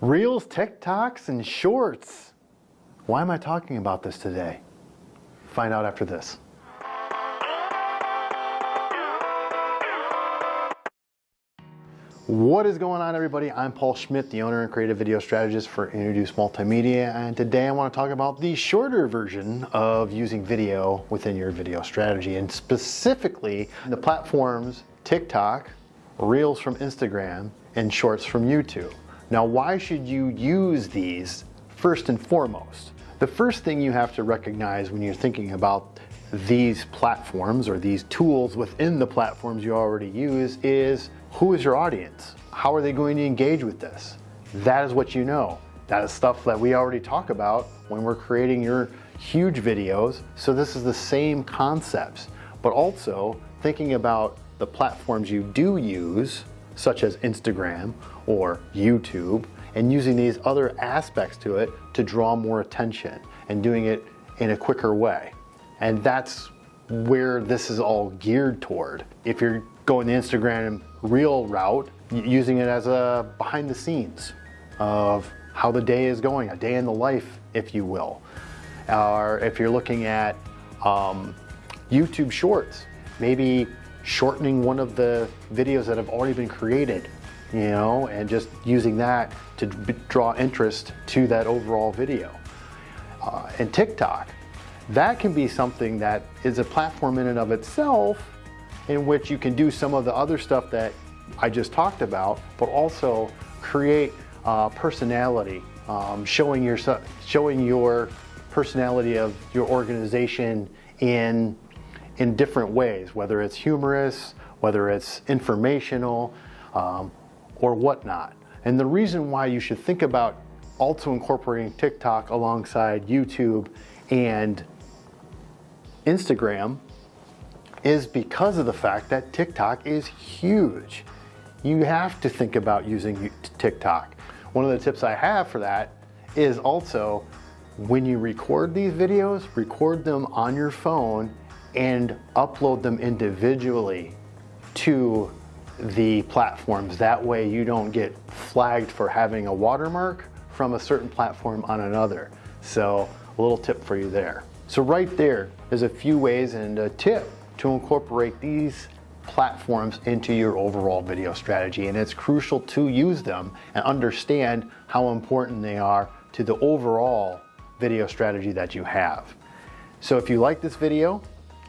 Reels, TikToks, and Shorts. Why am I talking about this today? Find out after this. What is going on everybody? I'm Paul Schmidt, the owner and creative video strategist for Introduce Multimedia and today I want to talk about the shorter version of using video within your video strategy and specifically the platforms TikTok, Reels from Instagram, and Shorts from YouTube. Now why should you use these first and foremost? The first thing you have to recognize when you're thinking about these platforms or these tools within the platforms you already use is who is your audience? How are they going to engage with this? That is what you know. That is stuff that we already talk about when we're creating your huge videos. So this is the same concepts, but also thinking about the platforms you do use, such as Instagram or YouTube, and using these other aspects to it to draw more attention and doing it in a quicker way. And that's where this is all geared toward. If you're going the Instagram Reel route, using it as a behind the scenes of how the day is going, a day in the life, if you will. Or if you're looking at um, YouTube Shorts, maybe shortening one of the videos that have already been created, you know, and just using that to draw interest to that overall video. Uh, and TikTok, that can be something that is a platform in and of itself in which you can do some of the other stuff that I just talked about, but also create uh, personality, um, showing your showing your personality of your organization in in different ways, whether it's humorous, whether it's informational, um, or whatnot. And the reason why you should think about also incorporating TikTok alongside YouTube and Instagram is because of the fact that TikTok is huge. You have to think about using TikTok. One of the tips I have for that is also when you record these videos, record them on your phone and upload them individually to the platforms. That way you don't get flagged for having a watermark from a certain platform on another. So a little tip for you there. So right there is a few ways and a tip to incorporate these platforms into your overall video strategy and it's crucial to use them and understand how important they are to the overall video strategy that you have. So if you like this video,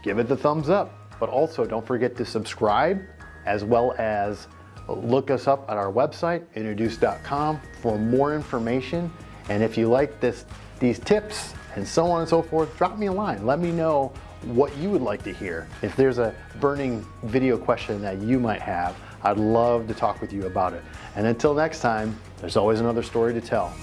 give it the thumbs up, but also don't forget to subscribe as well as look us up at our website, introduce.com for more information. And if you like this, these tips and so on and so forth, drop me a line. Let me know what you would like to hear. If there's a burning video question that you might have, I'd love to talk with you about it. And until next time, there's always another story to tell.